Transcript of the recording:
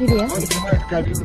experiência.